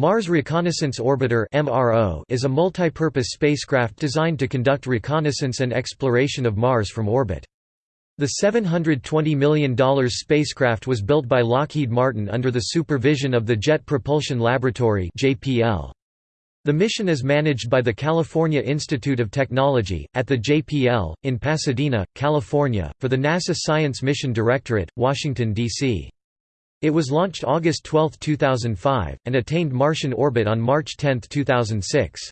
Mars Reconnaissance Orbiter is a multi-purpose spacecraft designed to conduct reconnaissance and exploration of Mars from orbit. The $720 million spacecraft was built by Lockheed Martin under the supervision of the Jet Propulsion Laboratory The mission is managed by the California Institute of Technology, at the JPL, in Pasadena, California, for the NASA Science Mission Directorate, Washington, D.C. It was launched August 12, 2005, and attained Martian orbit on March 10, 2006.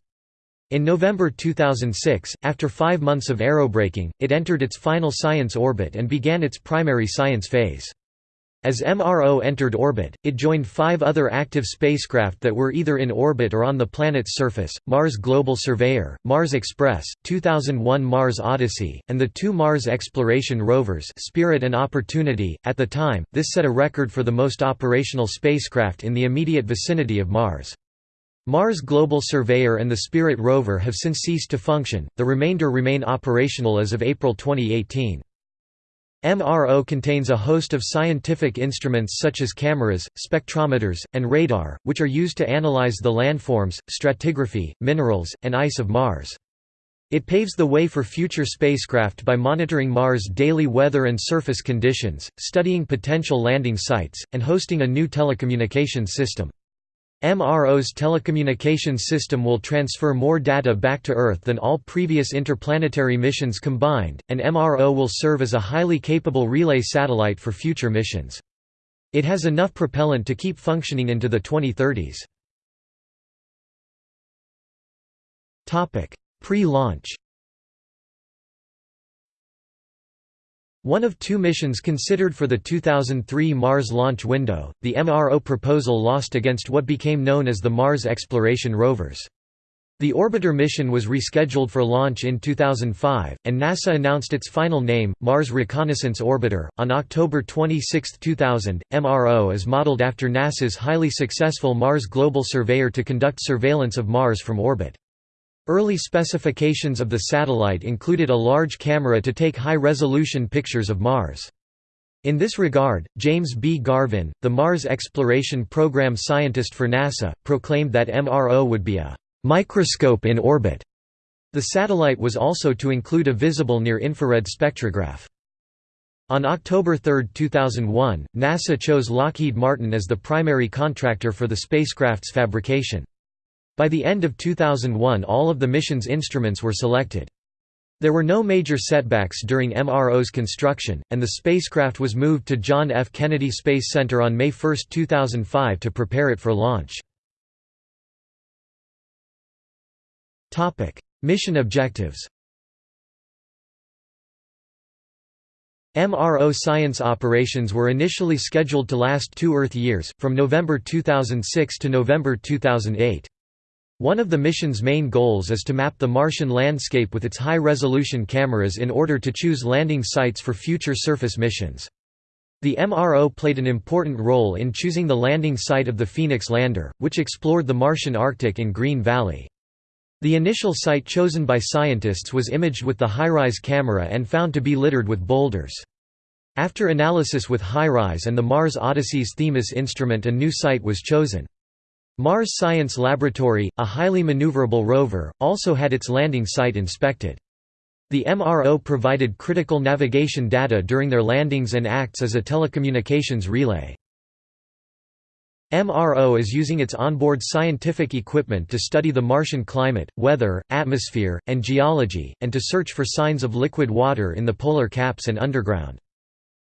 In November 2006, after five months of aerobraking, it entered its final science orbit and began its primary science phase. As MRO entered orbit, it joined five other active spacecraft that were either in orbit or on the planet's surface, Mars Global Surveyor, Mars Express, 2001 Mars Odyssey, and the two Mars exploration rovers Spirit and Opportunity. At the time, this set a record for the most operational spacecraft in the immediate vicinity of Mars. Mars Global Surveyor and the Spirit rover have since ceased to function, the remainder remain operational as of April 2018. MRO contains a host of scientific instruments such as cameras, spectrometers, and radar, which are used to analyze the landforms, stratigraphy, minerals, and ice of Mars. It paves the way for future spacecraft by monitoring Mars' daily weather and surface conditions, studying potential landing sites, and hosting a new telecommunications system. MRO's telecommunications system will transfer more data back to Earth than all previous interplanetary missions combined, and MRO will serve as a highly capable relay satellite for future missions. It has enough propellant to keep functioning into the 2030s. Pre-launch One of two missions considered for the 2003 Mars launch window, the MRO proposal lost against what became known as the Mars Exploration Rovers. The orbiter mission was rescheduled for launch in 2005, and NASA announced its final name, Mars Reconnaissance Orbiter, on October 26, 2000. MRO is modeled after NASA's highly successful Mars Global Surveyor to conduct surveillance of Mars from orbit. Early specifications of the satellite included a large camera to take high-resolution pictures of Mars. In this regard, James B. Garvin, the Mars Exploration Program scientist for NASA, proclaimed that MRO would be a «microscope in orbit». The satellite was also to include a visible near-infrared spectrograph. On October 3, 2001, NASA chose Lockheed Martin as the primary contractor for the spacecraft's fabrication. By the end of 2001 all of the mission's instruments were selected. There were no major setbacks during MRO's construction, and the spacecraft was moved to John F. Kennedy Space Center on May 1, 2005 to prepare it for launch. Mission objectives MRO science operations were initially scheduled to last two Earth years, from November 2006 to November 2008. One of the mission's main goals is to map the Martian landscape with its high-resolution cameras in order to choose landing sites for future surface missions. The MRO played an important role in choosing the landing site of the Phoenix lander, which explored the Martian Arctic in Green Valley. The initial site chosen by scientists was imaged with the HiRISE camera and found to be littered with boulders. After analysis with HiRISE and the Mars Odyssey's Themis instrument a new site was chosen. Mars Science Laboratory, a highly maneuverable rover, also had its landing site inspected. The MRO provided critical navigation data during their landings and acts as a telecommunications relay. MRO is using its onboard scientific equipment to study the Martian climate, weather, atmosphere, and geology, and to search for signs of liquid water in the polar caps and underground.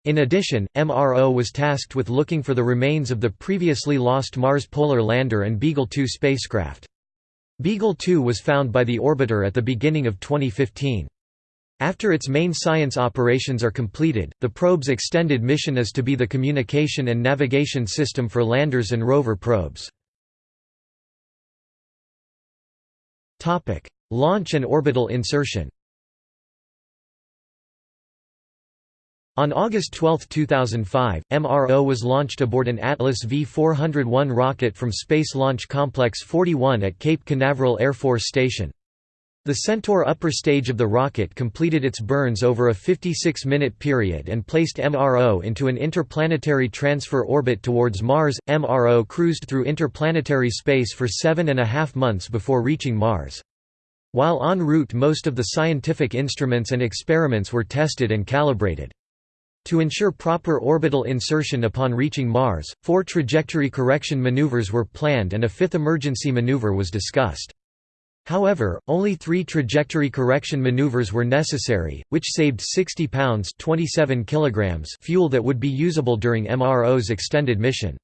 In addition, MRO was tasked with looking for the remains of the previously lost Mars Polar Lander and Beagle 2 spacecraft. Beagle 2 was found by the orbiter at the beginning of 2015. After its main science operations are completed, the probe's extended mission is to be the communication and navigation system for landers and rover probes. Launch and orbital insertion On August 12, 2005, MRO was launched aboard an Atlas V-401 rocket from Space Launch Complex 41 at Cape Canaveral Air Force Station. The Centaur upper stage of the rocket completed its burns over a 56-minute period and placed MRO into an interplanetary transfer orbit towards Mars. MRO cruised through interplanetary space for seven and a half months before reaching Mars. While en route most of the scientific instruments and experiments were tested and calibrated. To ensure proper orbital insertion upon reaching Mars, four trajectory correction maneuvers were planned and a fifth emergency maneuver was discussed. However, only three trajectory correction maneuvers were necessary, which saved 60 pounds 27 kilograms fuel that would be usable during MRO's extended mission.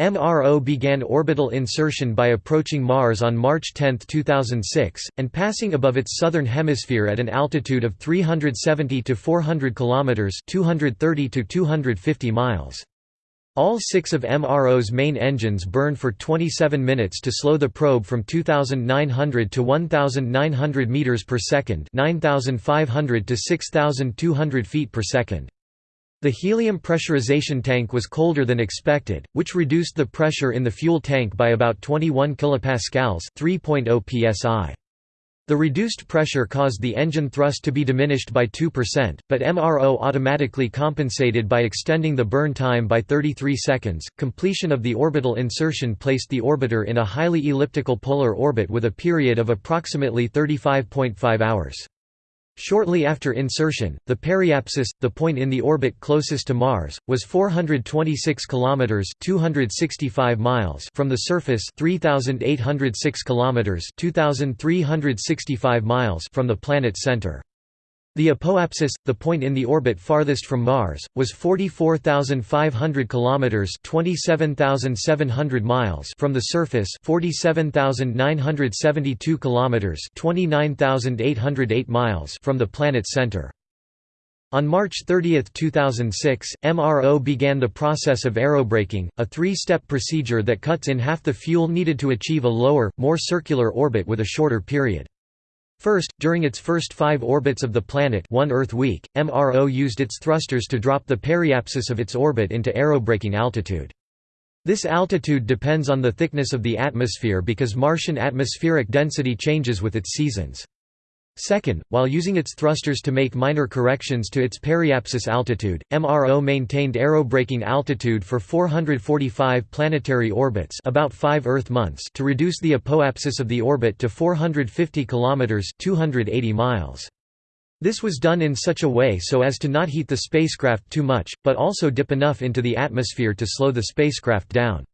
MRO began orbital insertion by approaching Mars on March 10, 2006, and passing above its southern hemisphere at an altitude of 370 to 400 kilometers (230 to 250 miles). All six of MRO's main engines burn for 27 minutes to slow the probe from 2,900 to 1,900 meters per second, 9,500 to 6,200 feet per second. The helium pressurization tank was colder than expected, which reduced the pressure in the fuel tank by about 21 kilopascals, 3.0 psi. The reduced pressure caused the engine thrust to be diminished by 2%, but MRO automatically compensated by extending the burn time by 33 seconds. Completion of the orbital insertion placed the orbiter in a highly elliptical polar orbit with a period of approximately 35.5 hours. Shortly after insertion, the periapsis, the point in the orbit closest to Mars, was 426 kilometers (265 miles) from the surface, 3806 kilometers (2365 miles) from the planet's center. The apoapsis, the point in the orbit farthest from Mars, was 44,500 kilometers (27,700 miles) from the surface, 47,972 kilometers (29,808 miles) from the planet's center. On March 30, 2006, MRO began the process of aerobraking, a three-step procedure that cuts in half the fuel needed to achieve a lower, more circular orbit with a shorter period. First, during its first five orbits of the planet one Earth week, MRO used its thrusters to drop the periapsis of its orbit into aerobraking altitude. This altitude depends on the thickness of the atmosphere because Martian atmospheric density changes with its seasons. Second, while using its thrusters to make minor corrections to its periapsis altitude, MRO maintained aerobraking altitude for 445 planetary orbits about 5 Earth months to reduce the apoapsis of the orbit to 450 km 280 miles. This was done in such a way so as to not heat the spacecraft too much, but also dip enough into the atmosphere to slow the spacecraft down.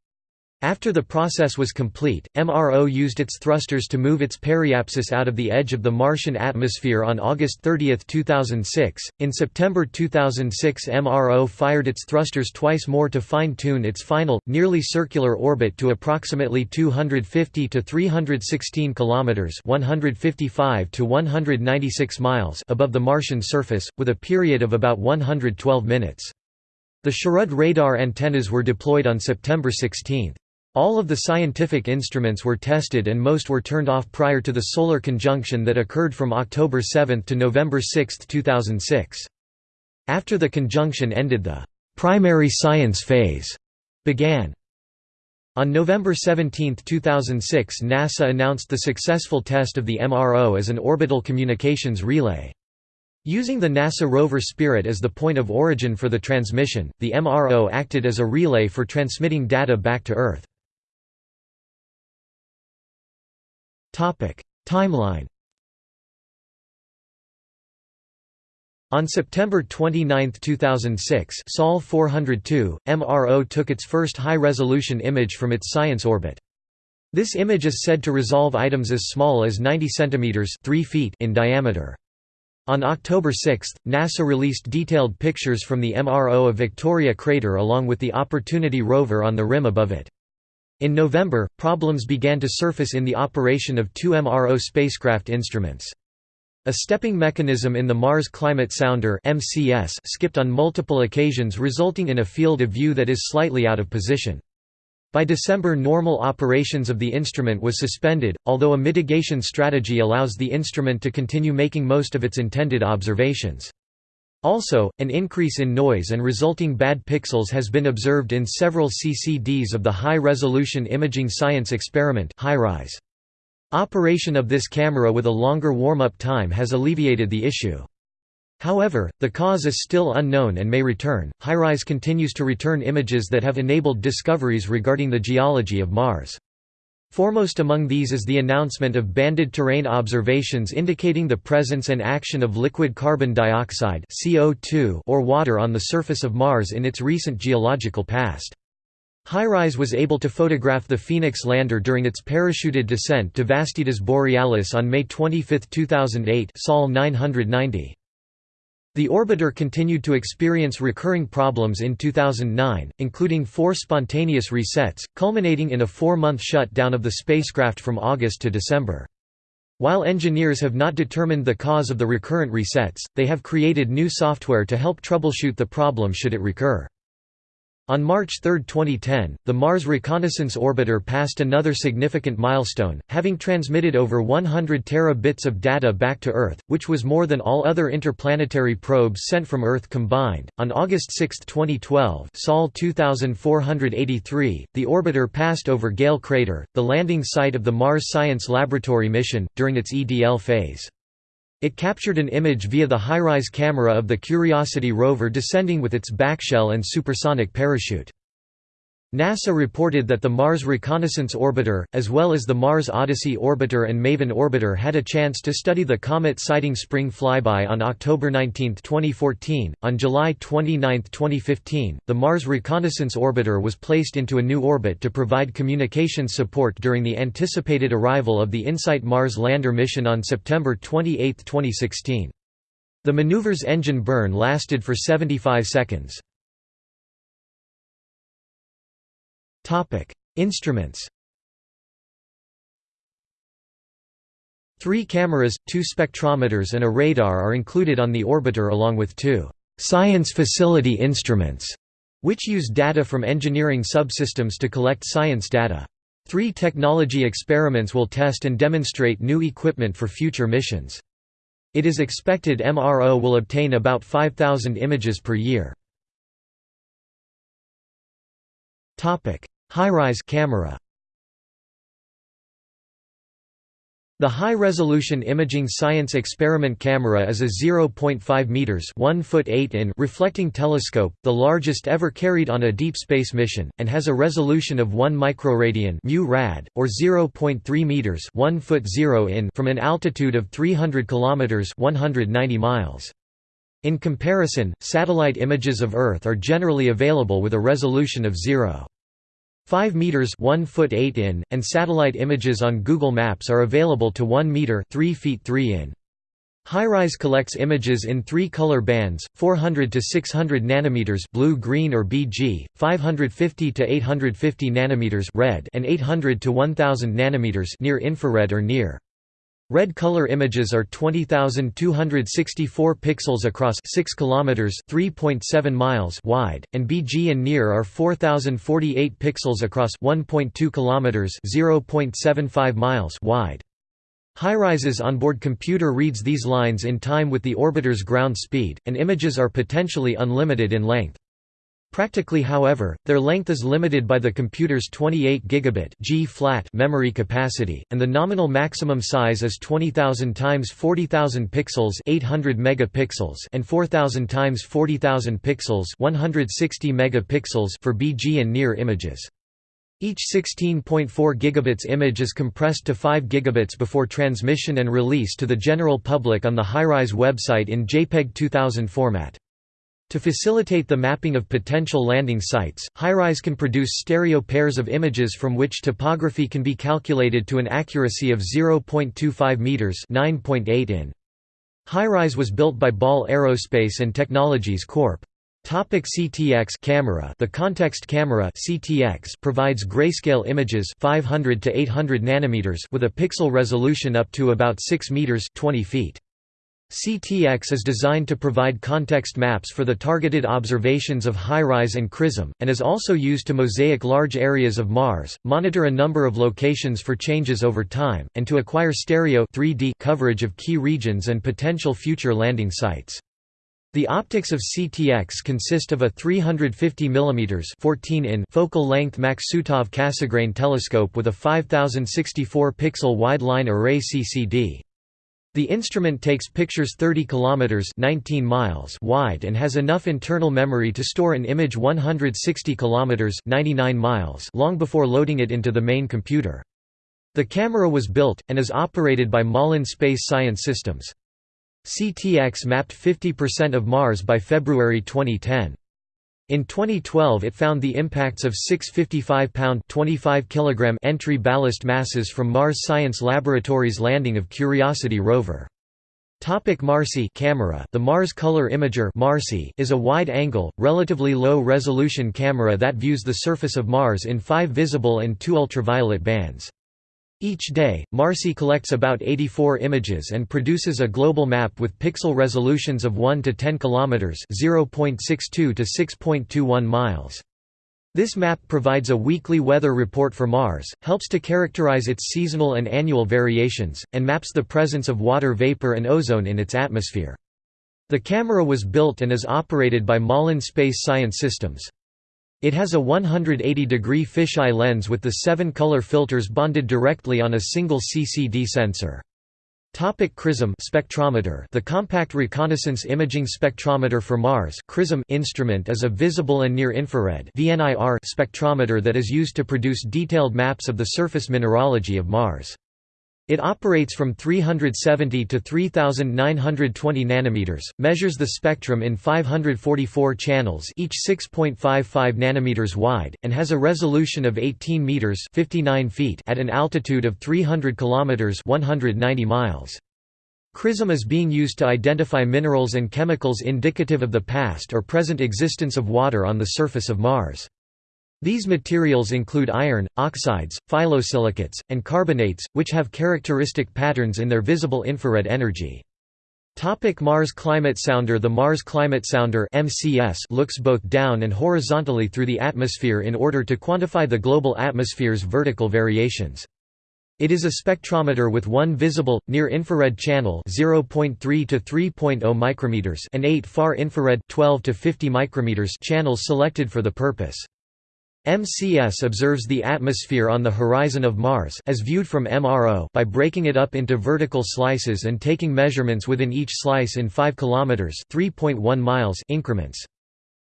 After the process was complete, MRO used its thrusters to move its periapsis out of the edge of the Martian atmosphere on August 30, 2006. In September 2006, MRO fired its thrusters twice more to fine tune its final, nearly circular orbit to approximately 250 to 316 kilometers (155 to 196 miles) above the Martian surface, with a period of about 112 minutes. The SHARAD radar antennas were deployed on September 16. All of the scientific instruments were tested and most were turned off prior to the solar conjunction that occurred from October 7 to November 6, 2006. After the conjunction ended the primary science phase began. On November 17, 2006 NASA announced the successful test of the MRO as an orbital communications relay. Using the NASA rover Spirit as the point of origin for the transmission, the MRO acted as a relay for transmitting data back to Earth. Timeline On September 29, 2006 Sol 402, MRO took its first high-resolution image from its science orbit. This image is said to resolve items as small as 90 cm 3 feet in diameter. On October 6, NASA released detailed pictures from the MRO of Victoria crater along with the Opportunity rover on the rim above it. In November, problems began to surface in the operation of two MRO spacecraft instruments. A stepping mechanism in the Mars Climate Sounder MCS skipped on multiple occasions resulting in a field of view that is slightly out of position. By December normal operations of the instrument was suspended, although a mitigation strategy allows the instrument to continue making most of its intended observations. Also, an increase in noise and resulting bad pixels has been observed in several CCDs of the High Resolution Imaging Science Experiment. Operation of this camera with a longer warm-up time has alleviated the issue. However, the cause is still unknown and may return. HiRISE continues to return images that have enabled discoveries regarding the geology of Mars. Foremost among these is the announcement of banded terrain observations indicating the presence and action of liquid carbon dioxide CO2 or water on the surface of Mars in its recent geological past. HiRISE was able to photograph the Phoenix lander during its parachuted descent to Vastitas Borealis on May 25, 2008 Sol 990. The orbiter continued to experience recurring problems in 2009, including four spontaneous resets, culminating in a four-month shutdown of the spacecraft from August to December. While engineers have not determined the cause of the recurrent resets, they have created new software to help troubleshoot the problem should it recur. On March 3, 2010, the Mars Reconnaissance Orbiter passed another significant milestone, having transmitted over 100 terabits of data back to Earth, which was more than all other interplanetary probes sent from Earth combined. On August 6, 2012, Sol 2483, the orbiter passed over Gale Crater, the landing site of the Mars Science Laboratory mission, during its EDL phase. It captured an image via the HiRISE camera of the Curiosity rover descending with its backshell and supersonic parachute. NASA reported that the Mars Reconnaissance Orbiter, as well as the Mars Odyssey Orbiter and MAVEN Orbiter had a chance to study the comet Siding Spring flyby on October 19, 2014. On July 29, 2015, the Mars Reconnaissance Orbiter was placed into a new orbit to provide communications support during the anticipated arrival of the InSight Mars lander mission on September 28, 2016. The maneuver's engine burn lasted for 75 seconds. Topic: Instruments. Three cameras, two spectrometers and a radar are included on the orbiter along with two «science facility instruments», which use data from engineering subsystems to collect science data. Three technology experiments will test and demonstrate new equipment for future missions. It is expected MRO will obtain about 5,000 images per year. HiRISE camera The high-resolution imaging science experiment camera is a 0.5 meters (1 foot 8 in) reflecting telescope, the largest ever carried on a deep space mission, and has a resolution of 1 microradian (mu-rad) or 0.3 meters (1 foot 0 in) from an altitude of 300 kilometers (190 miles). In comparison, satellite images of Earth are generally available with a resolution of 0. 5 meters 1 foot 8 in, and satellite images on Google Maps are available to 1 meter 3 feet 3 in. HiRISE collects images in three color bands: 400 to 600 nanometers (blue, green, or BG), 550 to 850 nanometers (red), and 800 to 1000 nanometers (near infrared or near). Red color images are 20264 pixels across 6 kilometers 3.7 miles wide and BG and near are 4048 pixels across 1.2 kilometers 0.75 miles wide. HiRISE's onboard computer reads these lines in time with the orbiter's ground speed, and images are potentially unlimited in length. Practically however, their length is limited by the computer's 28 gigabit G-flat memory capacity, and the nominal maximum size is 20,000 times 40,000 pixels 800 megapixels and 4,000 times 40,000 pixels 160 megapixels for BG and near images. Each 16.4 gigabits image is compressed to 5 gigabits before transmission and release to the general public on the HiRISE website in JPEG 2000 format. To facilitate the mapping of potential landing sites, HiRISE can produce stereo pairs of images from which topography can be calculated to an accuracy of 0.25 meters (9.8 in). HiRISE was built by Ball Aerospace and Technologies Corp. Topic CTX camera The context camera CTX provides grayscale images 500 to 800 nanometers with a pixel resolution up to about 6 meters 20 feet. CTX is designed to provide context maps for the targeted observations of HiRISE and CRISM, and is also used to mosaic large areas of Mars, monitor a number of locations for changes over time, and to acquire stereo 3D coverage of key regions and potential future landing sites. The optics of CTX consist of a 350 mm 14 in focal length Maksutov Cassegrain telescope with a 5064 pixel wide line array CCD. The instrument takes pictures 30 kilometers 19 miles wide and has enough internal memory to store an image 160 kilometers 99 miles long before loading it into the main computer. The camera was built and is operated by Malin Space Science Systems. CTX mapped 50% of Mars by February 2010. In 2012 it found the impacts of six 55-pound entry ballast masses from Mars Science Laboratory's landing of Curiosity rover. Topic MARCI camera The Mars Color Imager MARCI is a wide-angle, relatively low-resolution camera that views the surface of Mars in five visible and two ultraviolet bands. Each day, MARCI collects about 84 images and produces a global map with pixel resolutions of 1 to 10 km (0.62 to 6.21 miles). This map provides a weekly weather report for Mars, helps to characterize its seasonal and annual variations, and maps the presence of water vapor and ozone in its atmosphere. The camera was built and is operated by Malin Space Science Systems. It has a 180-degree fisheye lens with the seven color filters bonded directly on a single CCD sensor. Topic CRISM spectrometer The Compact Reconnaissance Imaging Spectrometer for Mars CRISM instrument is a visible and near-infrared spectrometer that is used to produce detailed maps of the surface mineralogy of Mars. It operates from 370 to 3920 nanometers, measures the spectrum in 544 channels, each 6.55 nanometers wide, and has a resolution of 18 meters (59 feet) at an altitude of 300 kilometers (190 miles). CRISM is being used to identify minerals and chemicals indicative of the past or present existence of water on the surface of Mars. These materials include iron, oxides, phyllosilicates, and carbonates, which have characteristic patterns in their visible infrared energy. Topic Mars Climate Sounder The Mars Climate Sounder MCS looks both down and horizontally through the atmosphere in order to quantify the global atmosphere's vertical variations. It is a spectrometer with one visible, near-infrared channel 0.3 to 3.0 micrometers and eight far-infrared 12 to 50 micrometers channels selected for the purpose. MCS observes the atmosphere on the horizon of Mars as viewed from MRO by breaking it up into vertical slices and taking measurements within each slice in 5 km (3.1 miles) increments.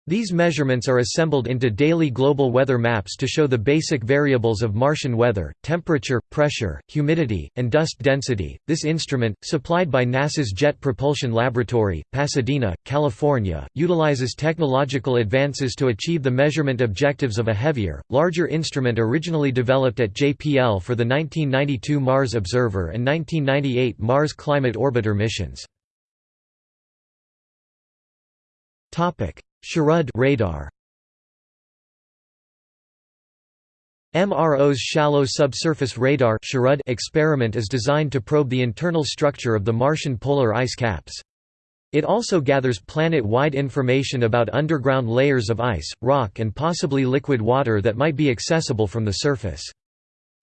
These measurements are assembled into daily global weather maps to show the basic variables of Martian weather, temperature, pressure, humidity, and dust density. This instrument, supplied by NASA's Jet Propulsion Laboratory, Pasadena, California, utilizes technological advances to achieve the measurement objectives of a heavier, larger instrument originally developed at JPL for the 1992 Mars Observer and 1998 Mars Climate Orbiter missions. Topic: SHARAD radar MRO's shallow subsurface radar experiment is designed to probe the internal structure of the Martian polar ice caps. It also gathers planet-wide information about underground layers of ice, rock and possibly liquid water that might be accessible from the surface.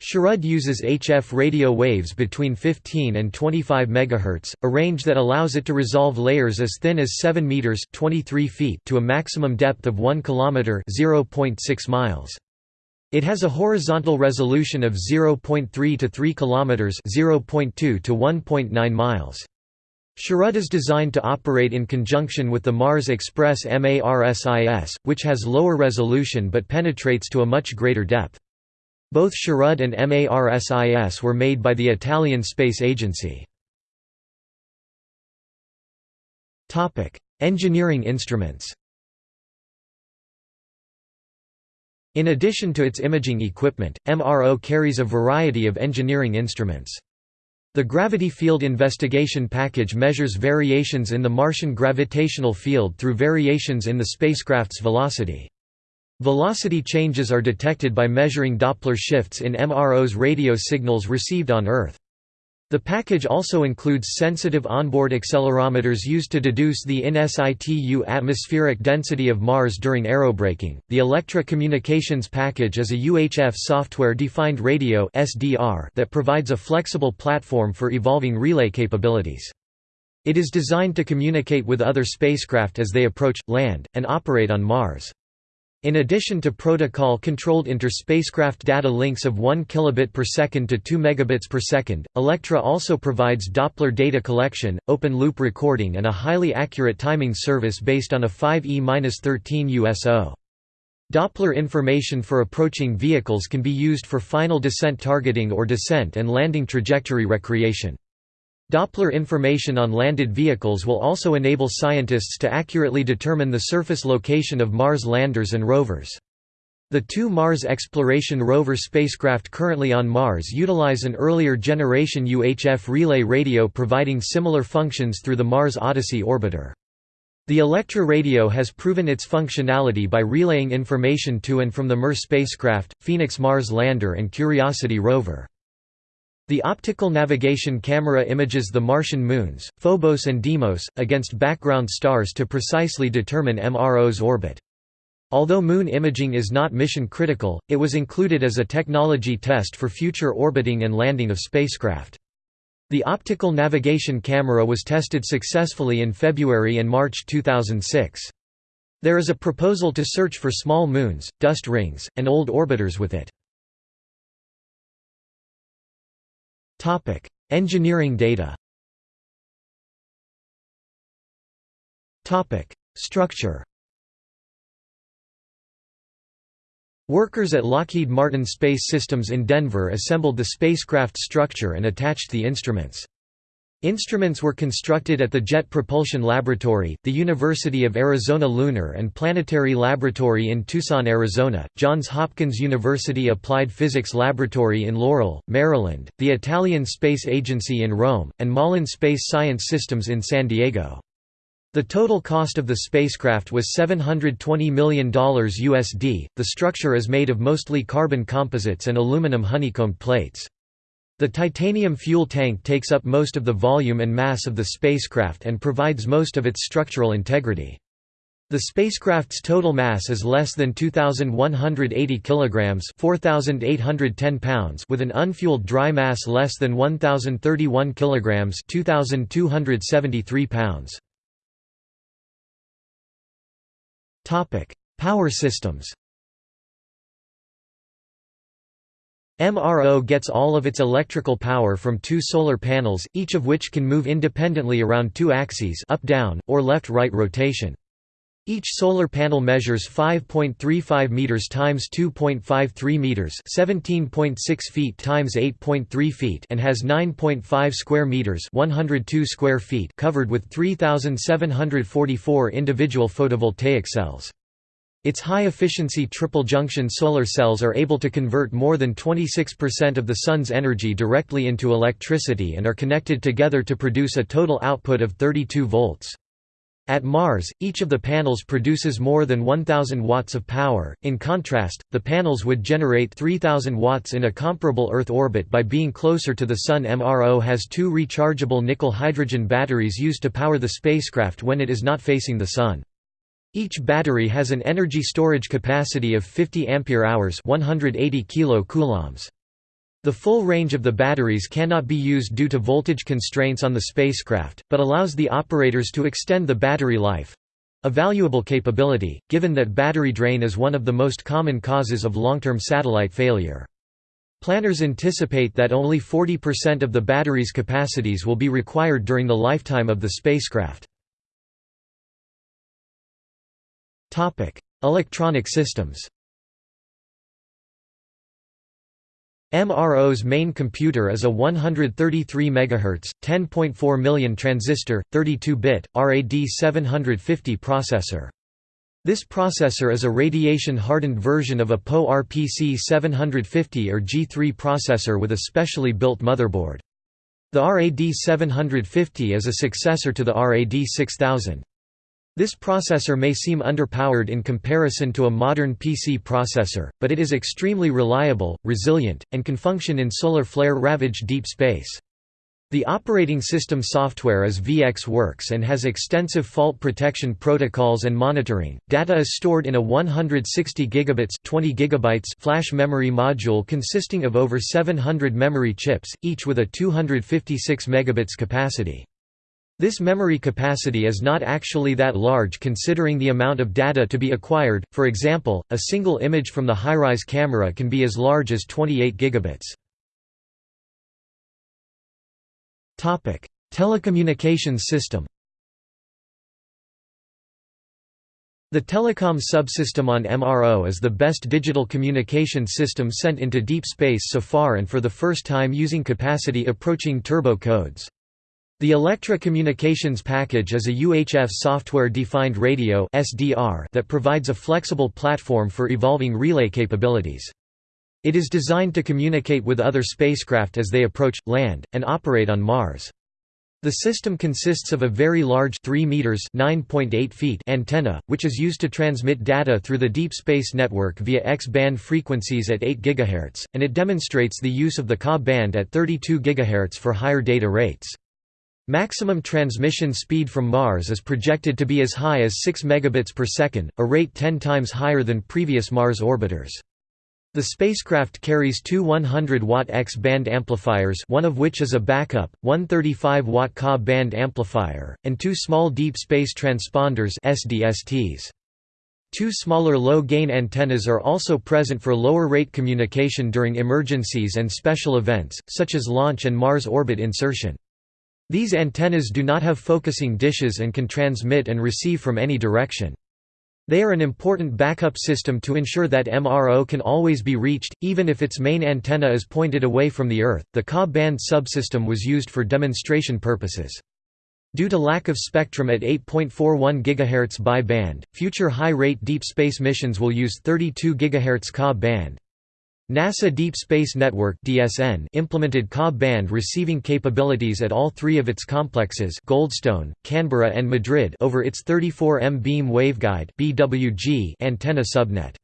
SHARAD uses HF radio waves between 15 and 25 MHz, a range that allows it to resolve layers as thin as 7 meters (23 feet) to a maximum depth of 1 kilometer (0.6 miles). It has a horizontal resolution of 0.3 to 3 kilometers (0.2 to 1.9 miles). SHARAD is designed to operate in conjunction with the Mars Express MARSIS, which has lower resolution but penetrates to a much greater depth. Both SHARAD and MARSIS were made by the Italian Space Agency. Engineering instruments In addition to its imaging equipment, MRO carries a variety of engineering instruments. The Gravity Field Investigation Package measures variations in the Martian gravitational field through variations in the spacecraft's velocity. Velocity changes are detected by measuring Doppler shifts in MRO's radio signals received on Earth. The package also includes sensitive onboard accelerometers used to deduce the in situ atmospheric density of Mars during aerobraking. The Electra Communications package is a UHF software-defined radio (SDR) that provides a flexible platform for evolving relay capabilities. It is designed to communicate with other spacecraft as they approach, land, and operate on Mars. In addition to protocol-controlled inter-spacecraft data links of 1 kilobit per second to 2 megabits per second, Electra also provides Doppler data collection, open-loop recording and a highly accurate timing service based on a 5E-13 USO. Doppler information for approaching vehicles can be used for final descent targeting or descent and landing trajectory recreation. Doppler information on landed vehicles will also enable scientists to accurately determine the surface location of Mars landers and rovers. The two Mars Exploration Rover spacecraft currently on Mars utilize an earlier generation UHF relay radio providing similar functions through the Mars Odyssey orbiter. The Electra radio has proven its functionality by relaying information to and from the MER spacecraft, Phoenix Mars lander and Curiosity rover. The optical navigation camera images the Martian moons, Phobos and Deimos, against background stars to precisely determine MRO's orbit. Although moon imaging is not mission critical, it was included as a technology test for future orbiting and landing of spacecraft. The optical navigation camera was tested successfully in February and March 2006. There is a proposal to search for small moons, dust rings, and old orbiters with it. Topic: Engineering data. Topic: Structure. Workers at Lockheed Martin Space Systems in Denver assembled the spacecraft structure and attached the instruments. Instruments were constructed at the Jet Propulsion Laboratory, the University of Arizona Lunar and Planetary Laboratory in Tucson, Arizona, Johns Hopkins University Applied Physics Laboratory in Laurel, Maryland, the Italian Space Agency in Rome, and Malin Space Science Systems in San Diego. The total cost of the spacecraft was $720 million USD. The structure is made of mostly carbon composites and aluminum honeycombed plates. The titanium fuel tank takes up most of the volume and mass of the spacecraft and provides most of its structural integrity. The spacecraft's total mass is less than 2180 kilograms, 4810 pounds, with an unfueled dry mass less than 1031 kilograms, 2273 pounds. Topic: Power systems. MRO gets all of its electrical power from two solar panels, each of which can move independently around two axes up-down, or left-right rotation. Each solar panel measures 5.35 meters times 2.53 meters, 17.6 feet times 8.3 feet, and has 9.5 square meters, 102 square feet, covered with 3744 individual photovoltaic cells. Its high-efficiency triple-junction solar cells are able to convert more than 26% of the Sun's energy directly into electricity and are connected together to produce a total output of 32 volts. At Mars, each of the panels produces more than 1000 watts of power. In contrast, the panels would generate 3000 watts in a comparable Earth orbit by being closer to the Sun. MRO has two rechargeable nickel hydrogen batteries used to power the spacecraft when it is not facing the Sun. Each battery has an energy storage capacity of 50 ampere-hours 180 kilocoulombs. The full range of the batteries cannot be used due to voltage constraints on the spacecraft, but allows the operators to extend the battery life—a valuable capability, given that battery drain is one of the most common causes of long-term satellite failure. Planners anticipate that only 40% of the battery's capacities will be required during the lifetime of the spacecraft. Topic: Electronic systems. MRO's main computer is a 133 MHz, 10.4 million transistor, 32-bit, RAD750 processor. This processor is a radiation-hardened version of a PowerPC 750 or G3 processor with a specially built motherboard. The RAD750 is a successor to the RAD 6000. This processor may seem underpowered in comparison to a modern PC processor, but it is extremely reliable, resilient, and can function in solar flare-ravaged deep space. The operating system software is VxWorks and has extensive fault protection protocols and monitoring. Data is stored in a 160 gigabits 20 gigabytes flash memory module consisting of over 700 memory chips, each with a 256 megabits capacity. This memory capacity is not actually that large considering the amount of data to be acquired, for example, a single image from the HiRISE camera can be as large as 28 gigabits. Telecommunications system The telecom subsystem on MRO is the best digital communication system sent into deep space so far and for the first time using capacity approaching turbo codes. The Electra Communications Package is a UHF software-defined radio that provides a flexible platform for evolving relay capabilities. It is designed to communicate with other spacecraft as they approach, land, and operate on Mars. The system consists of a very large 3 meters (9.8 feet) antenna, which is used to transmit data through the Deep Space Network via X-band frequencies at 8 GHz, and it demonstrates the use of the Ka band at 32 GHz for higher data rates. Maximum transmission speed from Mars is projected to be as high as 6 megabits per second, a rate 10 times higher than previous Mars orbiters. The spacecraft carries two 100-watt X-band amplifiers one of which is a backup, 135-watt Ka band amplifier, and two small deep space transponders SDSTs. Two smaller low-gain antennas are also present for lower-rate communication during emergencies and special events, such as launch and Mars orbit insertion. These antennas do not have focusing dishes and can transmit and receive from any direction. They are an important backup system to ensure that MRO can always be reached, even if its main antenna is pointed away from the Earth. The Ka band subsystem was used for demonstration purposes. Due to lack of spectrum at 8.41 GHz by band, future high-rate deep space missions will use 32 GHz Ka band. NASA Deep Space Network (DSN) implemented Ka band receiving capabilities at all three of its complexes Goldstone, Canberra and Madrid over its 34M beam waveguide (BWG) antenna subnet.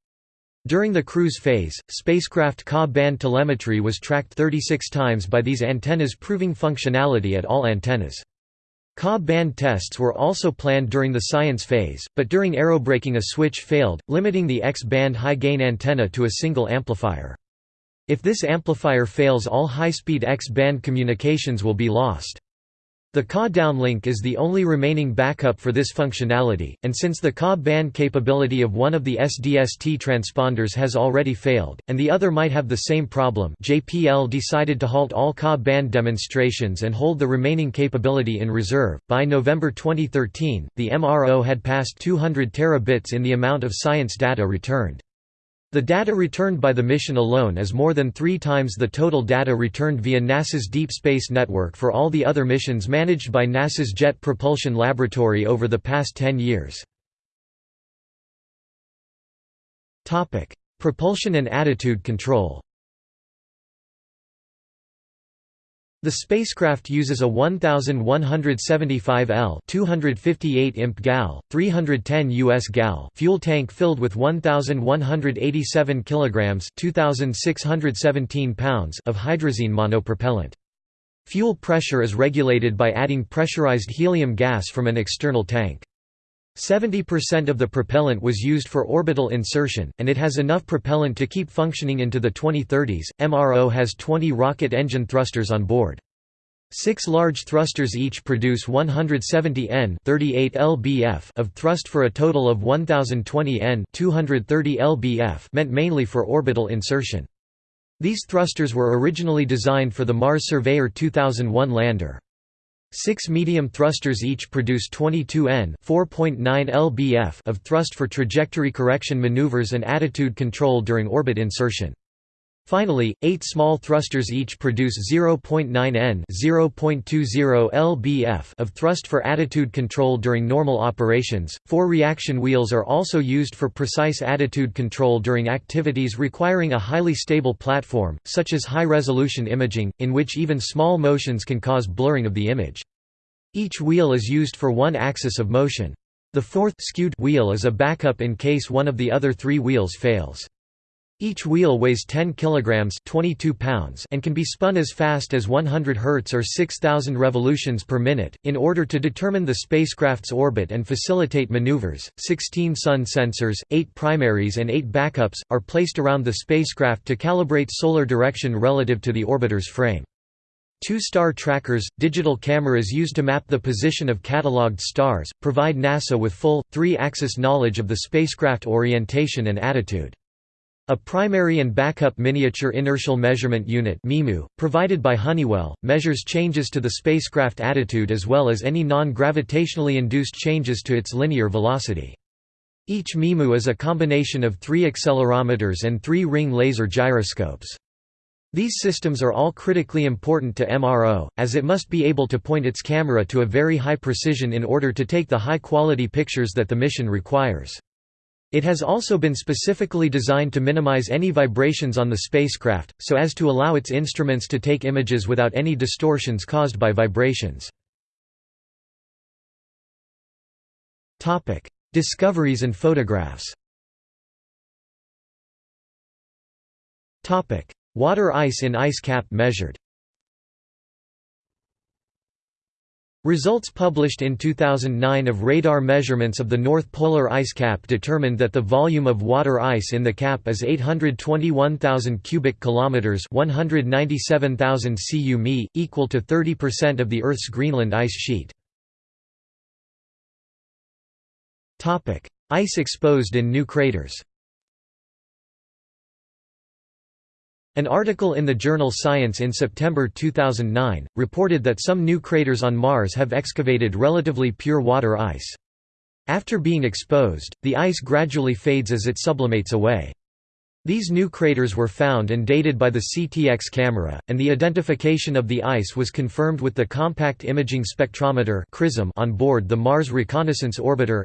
During the cruise phase, spacecraft Ka band telemetry was tracked 36 times by these antennas proving functionality at all antennas. Ka band tests were also planned during the science phase, but during aerobraking a switch failed, limiting the X-band high-gain antenna to a single amplifier. If this amplifier fails all high-speed X-band communications will be lost. The Ka downlink is the only remaining backup for this functionality, and since the Ka band capability of one of the SDST transponders has already failed, and the other might have the same problem JPL decided to halt all Ka band demonstrations and hold the remaining capability in reserve. By November 2013, the MRO had passed 200 terabits in the amount of science data returned. The data returned by the mission alone is more than three times the total data returned via NASA's Deep Space Network for all the other missions managed by NASA's Jet Propulsion Laboratory over the past 10 years. Propulsion and attitude control The spacecraft uses a 1175 L 258 imp gal 310 US gal fuel tank filled with 1187 kilograms 2617 pounds of hydrazine monopropellant. Fuel pressure is regulated by adding pressurized helium gas from an external tank. 70% of the propellant was used for orbital insertion, and it has enough propellant to keep functioning into the 2030s. MRO has 20 rocket engine thrusters on board. Six large thrusters each produce 170 N 38 lbf of thrust for a total of 1020 N 230 lbf meant mainly for orbital insertion. These thrusters were originally designed for the Mars Surveyor 2001 lander. Six medium thrusters each produce 22 N 4.9 lbf of thrust for trajectory correction maneuvers and attitude control during orbit insertion. Finally, eight small thrusters each produce 0.9 N 0.20 lbf of thrust for attitude control during normal operations. Four reaction wheels are also used for precise attitude control during activities requiring a highly stable platform, such as high-resolution imaging, in which even small motions can cause blurring of the image. Each wheel is used for one axis of motion. The fourth skewed wheel is a backup in case one of the other three wheels fails. Each wheel weighs 10 kilograms 22 pounds and can be spun as fast as 100 Hz or 6000 revolutions per minute. In order to determine the spacecraft's orbit and facilitate maneuvers, 16 sun sensors, 8 primaries and 8 backups are placed around the spacecraft to calibrate solar direction relative to the orbiter's frame. Two star trackers, digital cameras used to map the position of catalogued stars, provide NASA with full, three-axis knowledge of the spacecraft orientation and attitude. A primary and backup miniature inertial measurement unit provided by Honeywell, measures changes to the spacecraft attitude as well as any non-gravitationally induced changes to its linear velocity. Each MIMU is a combination of three accelerometers and three ring laser gyroscopes. These systems are all critically important to MRO, as it must be able to point its camera to a very high precision in order to take the high-quality pictures that the mission requires. It has also been specifically designed to minimize any vibrations on the spacecraft, so as to allow its instruments to take images without any distortions caused by vibrations. Discoveries and photographs Water ice in ice cap measured Results published in 2009 of radar measurements of the North Polar ice cap determined that the volume of water ice in the cap is 821,000 cubic kilometers, 197,000 cu mi, equal to 30% of the Earth's Greenland ice sheet. Topic: Ice exposed in new craters. An article in the journal Science in September 2009, reported that some new craters on Mars have excavated relatively pure water ice. After being exposed, the ice gradually fades as it sublimates away. These new craters were found and dated by the CTX camera, and the identification of the ice was confirmed with the Compact Imaging Spectrometer on board the Mars Reconnaissance Orbiter.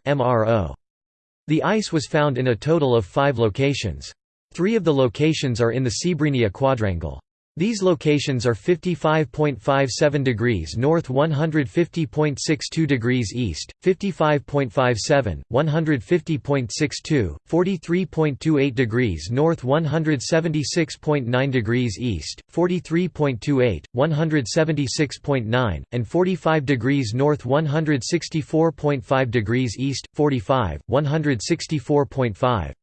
The ice was found in a total of five locations. Three of the locations are in the Cebrenia quadrangle. These locations are 55.57 degrees north 150.62 degrees east, 55.57, 150.62, 43.28 degrees north 176.9 degrees east, 43.28, 176.9, and 45 degrees north 164.5 degrees east, 45, 164.5.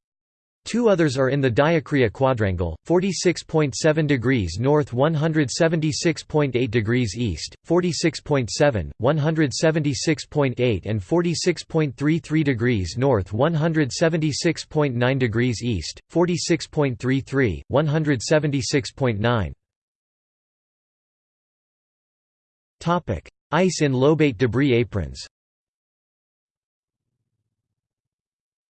Two others are in the Diacria quadrangle, 46.7 degrees north 176.8 degrees east, 46.7, 176.8 and 46.33 degrees north 176.9 degrees east, 46.33, 176.9. Ice in lobate debris aprons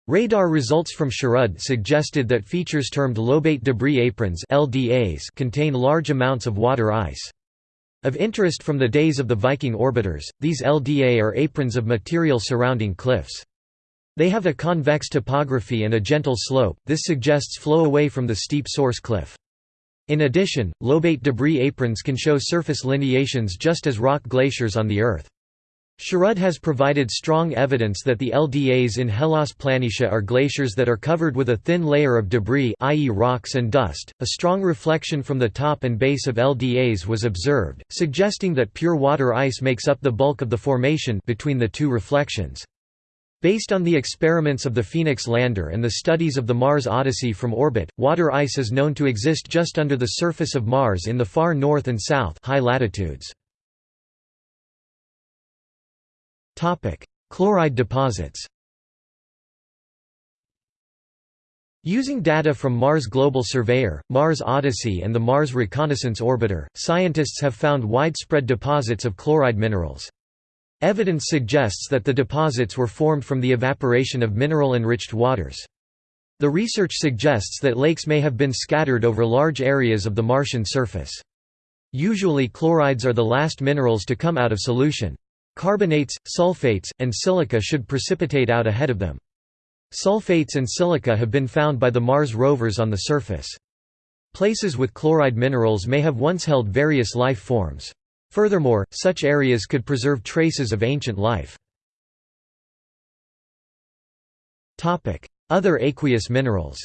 Radar results from SHARAD suggested that features termed lobate debris aprons LDAs contain large amounts of water ice. Of interest from the days of the Viking orbiters, these LDA are aprons of material surrounding cliffs. They have a convex topography and a gentle slope, this suggests flow away from the steep source cliff. In addition, lobate debris aprons can show surface lineations just as rock glaciers on the Earth. SHARAD has provided strong evidence that the LDAs in Hellas Planitia are glaciers that are covered with a thin layer of debris i.e. rocks and dust. A strong reflection from the top and base of LDAs was observed, suggesting that pure water ice makes up the bulk of the formation between the two reflections. Based on the experiments of the Phoenix lander and the studies of the Mars Odyssey from orbit, water ice is known to exist just under the surface of Mars in the far north and south high latitudes. Topic: Chloride deposits. Using data from Mars Global Surveyor, Mars Odyssey and the Mars Reconnaissance Orbiter, scientists have found widespread deposits of chloride minerals. Evidence suggests that the deposits were formed from the evaporation of mineral-enriched waters. The research suggests that lakes may have been scattered over large areas of the Martian surface. Usually chlorides are the last minerals to come out of solution. Carbonates, sulfates, and silica should precipitate out ahead of them. Sulfates and silica have been found by the Mars rovers on the surface. Places with chloride minerals may have once held various life forms. Furthermore, such areas could preserve traces of ancient life. Other aqueous minerals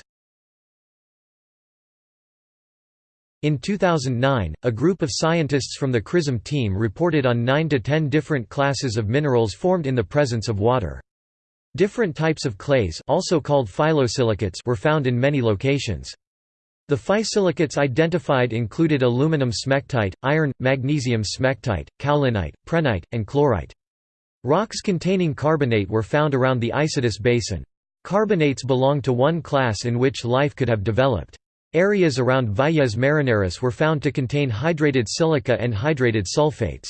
In 2009, a group of scientists from the CRISM team reported on 9 to 10 different classes of minerals formed in the presence of water. Different types of clays also called phyllosilicates were found in many locations. The phyllosilicate identified included aluminum smectite, iron, magnesium smectite, kaolinite, prehnite, and chlorite. Rocks containing carbonate were found around the Isidis Basin. Carbonates belong to one class in which life could have developed. Areas around Valles Marineris were found to contain hydrated silica and hydrated sulfates.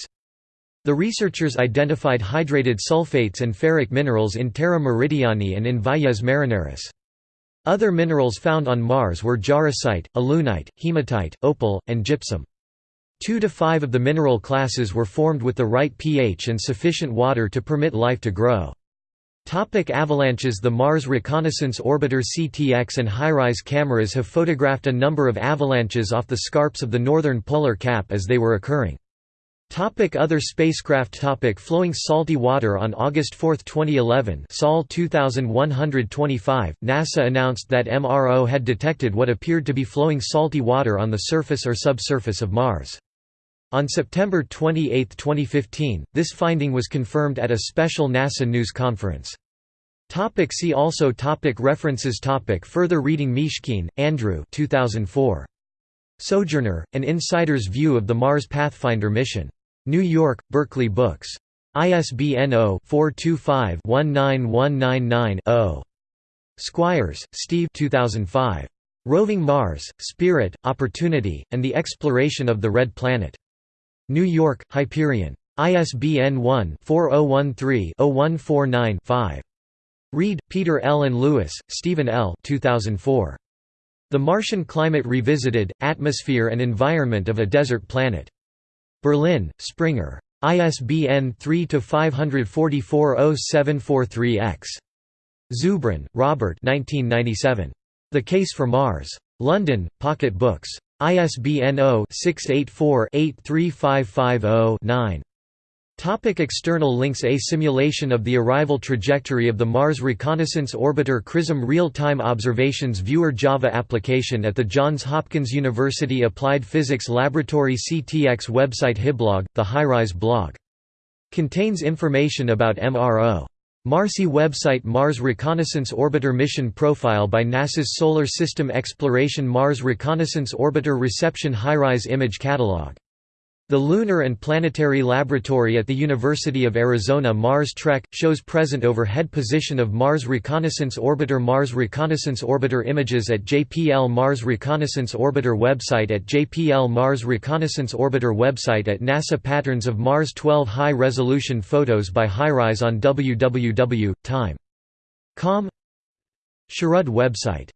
The researchers identified hydrated sulfates and ferric minerals in Terra Meridiani and in Valles Marineris. Other minerals found on Mars were jarosite, alunite, hematite, opal, and gypsum. Two to five of the mineral classes were formed with the right pH and sufficient water to permit life to grow. Topic avalanches The Mars Reconnaissance Orbiter CTX and HiRISE cameras have photographed a number of avalanches off the scarps of the northern polar cap as they were occurring. Topic other spacecraft topic Flowing salty water On August 4, 2011 Sol 2125, NASA announced that MRO had detected what appeared to be flowing salty water on the surface or subsurface of Mars. On September 28, 2015, this finding was confirmed at a special NASA news conference. Topic see also topic References topic Further reading Mishkin, Andrew 2004. Sojourner, An Insider's View of the Mars Pathfinder Mission. New York, Berkley Books. ISBN 0-425-19199-0. Squyres, Steve 2005. Roving Mars, Spirit, Opportunity, and the Exploration of the Red Planet. New York, Hyperion. ISBN 1-4013-0149-5. Read, Peter L. and Lewis, Stephen L. 2004. The Martian Climate Revisited, Atmosphere and Environment of a Desert Planet. Berlin, Springer. ISBN 3-544-0743-X. Zubrin, Robert The Case for Mars. London, Pocket Books. ISBN 0-684-83550-9. Topic external links A simulation of the arrival trajectory of the Mars Reconnaissance Orbiter CRISM Real-Time Observations Viewer Java application at the Johns Hopkins University Applied Physics Laboratory CTX website HiBlog, the HiRISE blog. Contains information about MRO. MARCI website Mars Reconnaissance Orbiter Mission Profile by NASA's Solar System Exploration Mars Reconnaissance Orbiter Reception HiRISE Image Catalog the Lunar and Planetary Laboratory at the University of Arizona Mars Trek, shows present overhead position of Mars Reconnaissance Orbiter Mars Reconnaissance Orbiter images at JPL Mars Reconnaissance Orbiter website at JPL Mars Reconnaissance Orbiter website at NASA Patterns of Mars 12 high-resolution photos by HiRISE on www.time.com SHARAD website